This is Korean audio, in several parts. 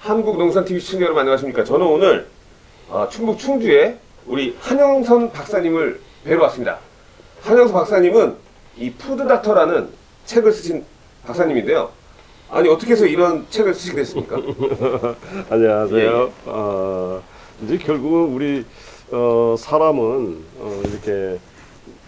한국농산TV 시청자 여러분 안녕하십니까 저는 오늘 아, 충북 충주에 우리 한영선 박사님을 뵈러 왔습니다 한영선 박사님은 이 푸드닥터라는 책을 쓰신 박사님인데요 아니 어떻게 해서 이런 책을 쓰시게 됐습니까? 안녕하세요. 예, 예. 어, 이제 결국은 우리 어, 사람은 어, 이렇게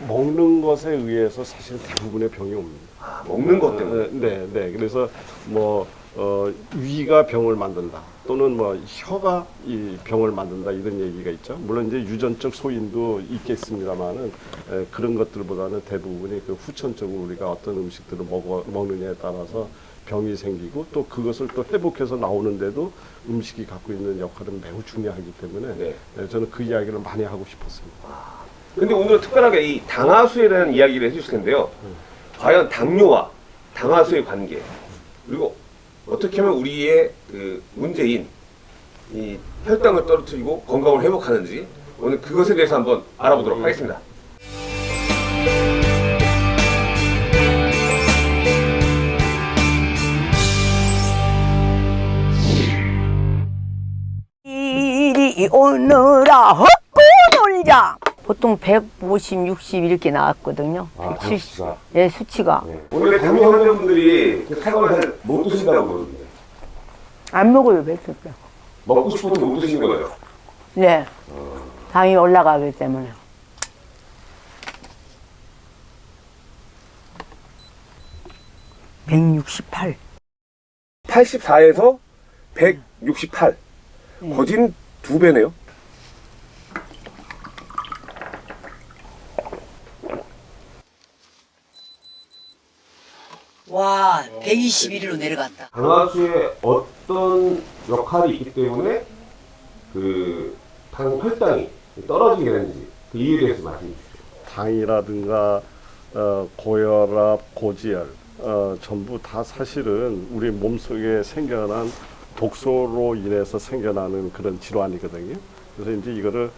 먹는 것에 의해서 사실 대부분의 병이 옵니다. 아, 먹는 것 때문에 어, 네, 네. 그래서 뭐 어, 위가 병을 만든다. 또는 뭐 혀가 이 병을 만든다 이런 얘기가 있죠. 물론 이제 유전적 소인도 있겠습니다만은 에, 그런 것들보다는 대부분이 그 후천적으로 우리가 어떤 음식들을 먹어, 먹느냐에 따라서 병이 생기고 또 그것을 또 회복해서 나오는데도 음식이 갖고 있는 역할은 매우 중요하기 때문에 네. 에, 저는 그 이야기를 많이 하고 싶었습니다. 근데 오늘은 특별하게 이 당하수에 대한 이야기를 해주실 텐데요 과연 당뇨와 당하수의 관계 그리고 어떻게 하면 우리의 그 문제인 이 혈당을 떨어뜨리고 건강을 회복하는지 오늘 그것에 대해서 한번 알아보도록 하겠습니다. 이리 오너라 헛고 놀자 보통 150, 60 이렇게 나왔거든요. 아, 170. 수치가? 예, 수치가. 원래 당뇨 환자분들이 잘못 드신다고 그러는데. 안 먹어요 백숙 먹고 싶어도 못 드시는 거예요. 네. 당이 올라가기 때문에. (168) 84에서 168 거진 두 배네요. 와, 121일로 내려갔다. 당하수에 어떤 역할이 있기 때문에 그 당 혈당이 떨어지게 되는지 그 이유에 대해서 말씀해 주시죠. 당이라든가 어, 고혈압, 고지혈 어, 전부 다 사실은 우리 몸속에 생겨난 독소로 인해서 생겨나는 그런 질환이거든요. 그래서 이제 이거를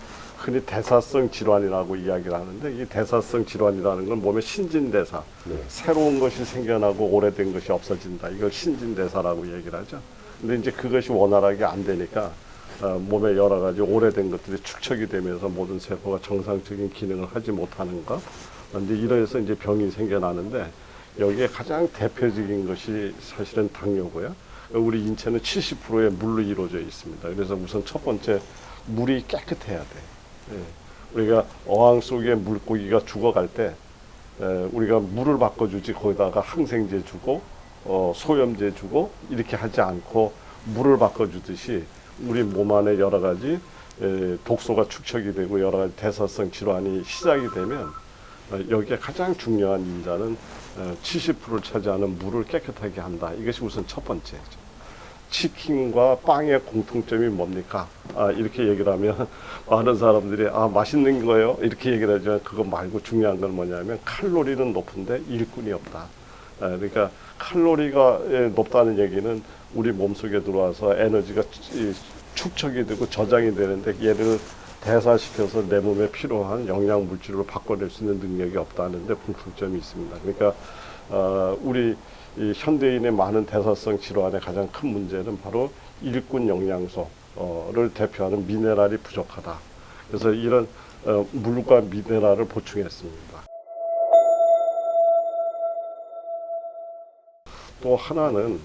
흔히 대사성 질환이라고 이야기를 하는데 이 대사성 질환이라는 건 몸의 신진대사 네. 새로운 것이 생겨나고 오래된 것이 없어진다. 이걸 신진대사라고 얘기를 하죠. 근데 이제 그것이 원활하게 안 되니까 어, 몸에 여러 가지 오래된 것들이 축적이 되면서 모든 세포가 정상적인 기능을 하지 못하는 것. 어, 이제 이래서 이제 병이 생겨나는데 여기에 가장 대표적인 것이 사실은 당뇨고요. 우리 인체는 70%의 물로 이루어져 있습니다. 그래서 우선 첫 번째 물이 깨끗해야 돼. 예. 우리가 어항 속에 물고기가 죽어갈 때 에, 우리가 물을 바꿔주지 거기다가 항생제 주고 어, 소염제 주고 이렇게 하지 않고 물을 바꿔주듯이 우리 몸 안에 여러 가지 에, 독소가 축적이 되고 여러 가지 대사성 질환이 시작이 되면 어, 여기에 가장 중요한 인자는 어, 70%를 차지하는 물을 깨끗하게 한다. 이것이 우선 첫 번째죠. 치킨과 빵의 공통점이 뭡니까? 아, 이렇게 얘기를 하면 많은 사람들이 아 맛있는 거예요 이렇게 얘기를 하지만 그거 말고 중요한 건 뭐냐면 칼로리는 높은데 일꾼이 없다. 아, 그러니까 칼로리가 예, 높다는 얘기는 우리 몸속에 들어와서 에너지가 이, 축적이 되고 저장이 되는데 얘를 대사시켜서 내 몸에 필요한 영양 물질로 바꿔낼 수 있는 능력이 없다는데 공통점이 있습니다. 그러니까 어, 우리 이 현대인의 많은 대사성 질환의 가장 큰 문제는 바로 일꾼 영양소를 대표하는 미네랄이 부족하다. 그래서 이런 어, 물과 미네랄을 보충했습니다. 또 하나는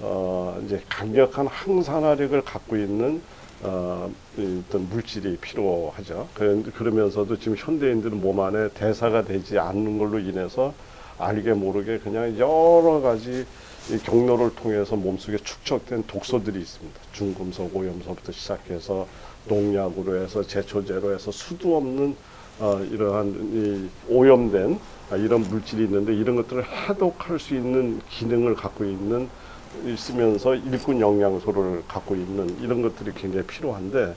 어, 이제 강력한 항산화력을 갖고 있는 어, 이 어떤 물질이 필요하죠. 그- 그러면서도 지금 현대인들은 몸 안에 대사가 되지 않는 걸로 인해서 알게 모르게 그냥 여러 가지 이 경로를 통해서 몸속에 축적된 독소들이 있습니다. 중금속 오염소부터 시작해서 농약으로 해서 제초제로 해서 수도 없는 어, 이러한 이 오염된 아, 이런 물질이 있는데 이런 것들을 해독할 수 있는 기능을 갖고 있는 있으면서 일꾼 영양소를 갖고 있는 이런 것들이 굉장히 필요한데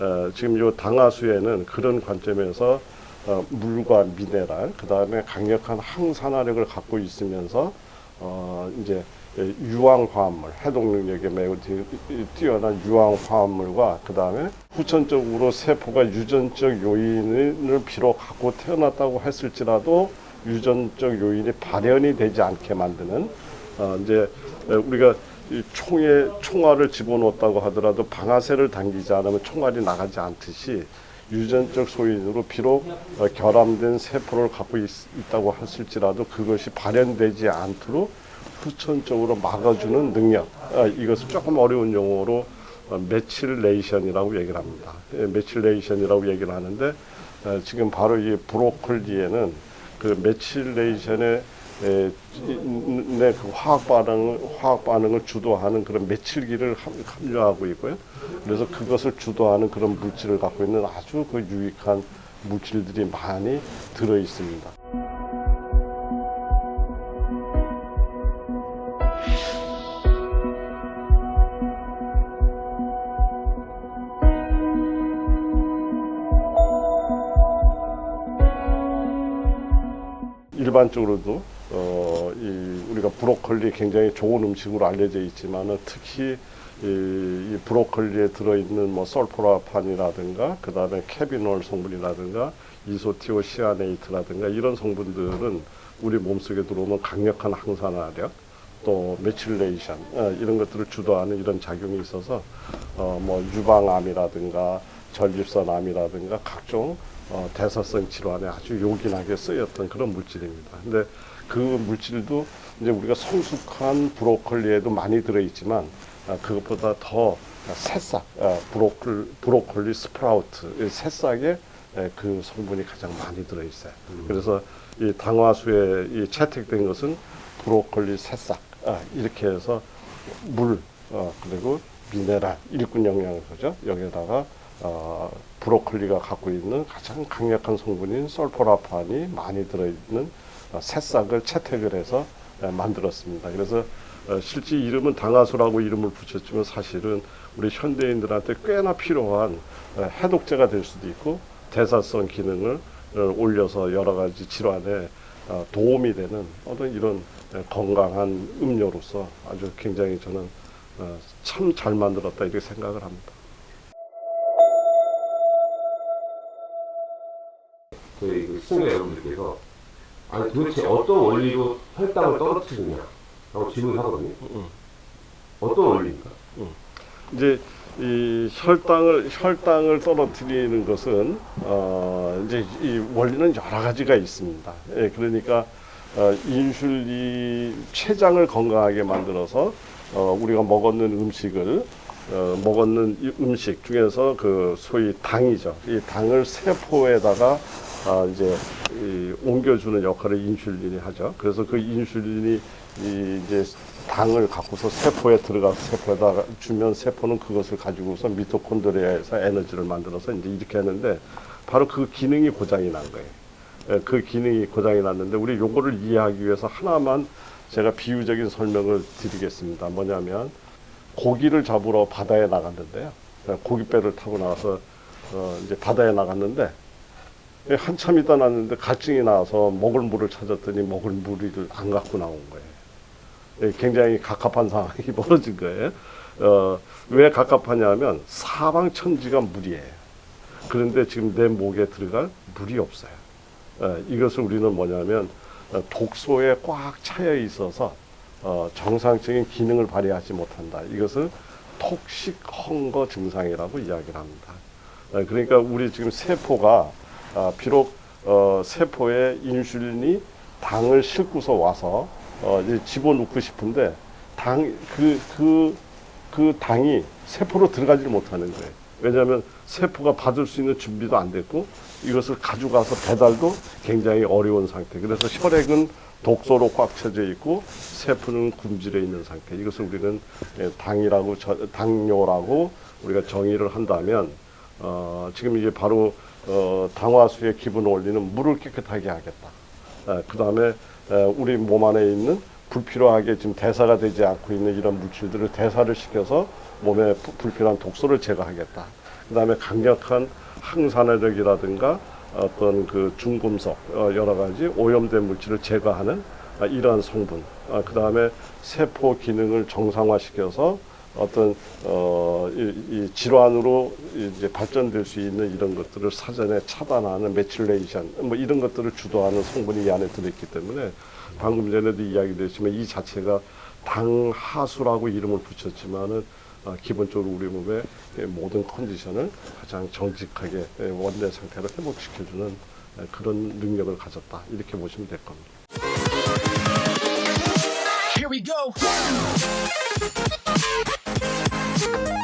어, 지금 요 당하수에는 그런 관점에서 어, 물과 미네랄 그 다음에 강력한 항산화력을 갖고 있으면서 어, 이제 유황 화합물 해독 능력이 매우 뛰- 뛰어난 유황 화합물과 그 다음에 후천적으로 세포가 유전적 요인을 비록 갖고 태어났다고 했을지라도 유전적 요인이 발현이 되지 않게 만드는 어, 이제 우리가 이 총에 총알을 집어넣었다고 하더라도 방아쇠를 당기지 않으면 총알이 나가지 않듯이 유전적 소인으로 비록 어, 결함된 세포를 갖고 있, 다고 했을지라도 그것이 발현되지 않도록 후천적으로 막아주는 능력 아, 이것을 조금 어려운 용어로 어, methylation이라고 얘기를 합니다. 예, methylation이라고 얘기를 하는데 어, 지금 바로 이 브로콜리에는 그 methylation의 에, 이- 내그 화학 반응을 화학 반응을 주도하는 그런 메칠기를 함- 함유하고 있고요. 그래서 그것을 주도하는 그런 물질을 갖고 있는 아주 그 유익한 물질들이 많이 들어 있습니다. 일반적으로도 어, 이 우리가 브로콜리 굉장히 좋은 음식으로 알려져 있지만은 특히 이, 이 브로콜리에 들어있는 뭐 sulforaphane이라든가 그 다음에 carbinol 성분이라든가 isothiocyanate라든가 이런 성분들은 우리 몸속에 들어오면 강력한 항산화력 또 methylation 어, 이런 것들을 주도하는 이런 작용이 있어서 어, 뭐 유방암이라든가 전립선암이라든가 각종 어, 대사성 질환에 아주 요긴하게 쓰였던 그런 물질입니다. 근데 그 물질도 이제 우리가 성숙한 브로콜리에도 많이 들어있지만 아, 그것보다 더 새싹 아, 브로콜, 브로콜리 sprout 이 새싹에 에, 그 성분이 가장 많이 들어있어요. 그래서 이 당화수에 이 채택된 것은 브로콜리 새싹 아, 이렇게 해서 물 어, 그리고 미네랄 일군 영양소죠. 여기에다가 어, 브로콜리가 갖고 있는 가장 강력한 성분인 솔포라판이 많이 들어있는 어, 새싹을 채택을 해서 에, 만들었습니다. 그래서 어, 실제 이름은 당화수라고 이름을 붙였지만 사실은 우리 현대인들한테 꽤나 필요한 에, 해독제가 될 수도 있고 대사성 기능을 어, 올려서 여러 가지 질환에 어, 도움이 되는 어떤 이런 에, 건강한 음료로서 아주 굉장히 저는 어, 참잘 만들었다 이렇게 생각을 합니다. 저희 그 시청자 여러분들께서 아니 도대체 어떤 원리로 혈당을 떨어뜨리냐 라고 질문을 하거든요. 어떤 원리입니까? 이제 이 혈당을 혈당을 떨어뜨리는 것은 어 이제 이 원리는 여러 가지가 있습니다. 예, 그러니까 어 인슐린 췌장을 건강하게 만들어서 어 우리가 먹었는 음식을 어 먹었는 이 음식 중에서 그 소위 당이죠. 이 당을 세포에다가 아 이제 이 옮겨주는 역할을 인슐린이 하죠. 그래서 그 인슐린이 이 이제 당을 갖고서 세포에 들어가서 세포에다가 주면 세포는 그것을 가지고서 미토콘드리아에서 에너지를 만들어서 이제 이렇게 하는데 바로 그 기능이 고장이 난 거예요. 예, 그 기능이 고장이 났는데 우리 요거를 이해하기 위해서 하나만 제가 비유적인 설명을 드리겠습니다. 뭐냐면 고기를 잡으러 바다에 나갔는데요. 예, 고깃배를 타고 나와서 어 이제 바다에 나갔는데 예, 한참 있다 났는데 갈증이 나와서 먹을 물을 찾았더니 먹을 물을 안 갖고 나온 거예요. 예, 굉장히 갑갑한 상황이 벌어진 거예요. 어, 왜 갑갑하냐면 사방천지가 물이에요. 그런데 지금 내 목에 들어갈 물이 없어요. 예, 이것을 우리는 뭐냐면 어, 독소에 꽉 차여 있어서 어, 정상적인 기능을 발휘하지 못한다. 이것을 톡식 헝거 증상이라고 이야기를 합니다. 어, 그러니까 우리 지금 세포가 아, 비록 어, 세포에 인슐린이 당을 싣고서 와서 어, 이제 집어넣고 싶은데 당 그 그 그 당이 세포로 들어가지 못하는 거예요. 왜냐하면 세포가 받을 수 있는 준비도 안 됐고 이것을 가져가서 배달도 굉장히 어려운 상태. 그래서 혈액은 독소로 꽉 차져 있고 세포는 굶주려 있는 상태. 이것을 우리는 예, 당이라고 저- 당뇨라고 우리가 정의를 한다면 어, 지금 이제 바로 어, 당화수의 기분을 올리는 물을 깨끗하게 하겠다. 그 다음에 우리 몸 안에 있는 불필요하게 지금 대사가 되지 않고 있는 이런 물질들을 대사를 시켜서 몸에 부- 불필요한 독소를 제거하겠다. 그 다음에 강력한 항산화력이라든가 어떤 그 중금속 어, 여러 가지 오염된 물질을 제거하는 아, 이러한 성분. 그 다음에 세포 기능을 정상화시켜서 어떤 어, 이, 이 질환으로 이제 발전될 수 있는 이런 것들을 사전에 차단하는 methylation 뭐 이런 것들을 주도하는 성분이 이 안에 들어있기 때문에 방금 전에도 이야기됐지만 이 자체가 당하수라고 이름을 붙였지만은 어, 기본적으로 우리 몸의 예, 모든 컨디션을 가장 정직하게 예, 원래 상태로 회복시켜주는 예, 그런 능력을 가졌다 이렇게 보시면 될 겁니다. Here we go. you